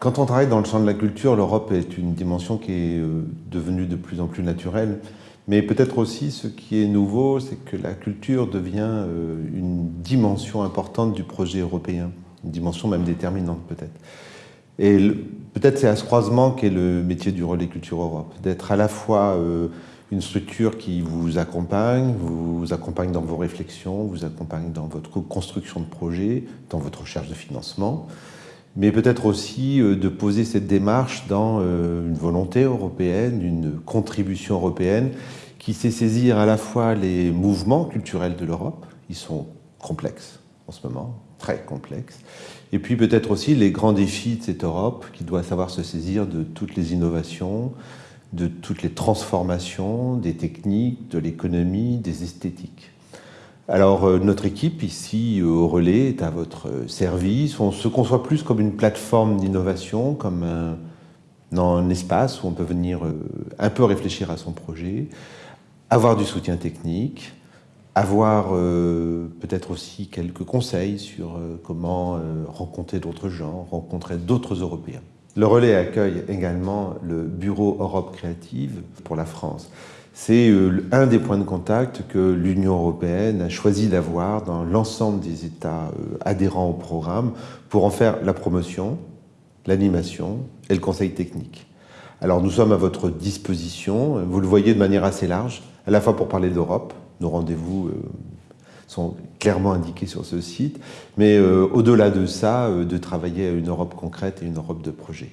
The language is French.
Quand on travaille dans le champ de la culture, l'Europe est une dimension qui est euh, devenue de plus en plus naturelle. Mais peut-être aussi, ce qui est nouveau, c'est que la culture devient euh, une dimension importante du projet européen, une dimension même déterminante peut-être. Et peut-être c'est à ce croisement qu'est le métier du relais Culture Europe, d'être à la fois euh, une structure qui vous accompagne, vous accompagne dans vos réflexions, vous accompagne dans votre construction de projet, dans votre recherche de financement, mais peut-être aussi euh, de poser cette démarche dans euh, une volonté européenne, une contribution européenne qui sait saisir à la fois les mouvements culturels de l'Europe, ils sont complexes en ce moment, très complexes, et puis peut-être aussi les grands défis de cette Europe qui doit savoir se saisir de toutes les innovations, de toutes les transformations, des techniques, de l'économie, des esthétiques. Alors euh, notre équipe ici euh, au relais est à votre euh, service. On se conçoit plus comme une plateforme d'innovation, comme un, un, espace où on peut venir un peu réfléchir à son projet, avoir du soutien technique, avoir peut-être aussi quelques conseils sur comment rencontrer d'autres gens, rencontrer d'autres Européens. Le relais accueille également le Bureau Europe Créative pour la France. C'est euh, un des points de contact que l'Union européenne a choisi d'avoir dans l'ensemble des États euh, adhérents au programme pour en faire la promotion, l'animation et le conseil technique. Alors nous sommes à votre disposition, vous le voyez de manière assez large, à la fois pour parler d'Europe, nos rendez-vous euh, sont clairement indiqués sur ce site, mais au-delà de ça, de travailler à une Europe concrète et une Europe de projet.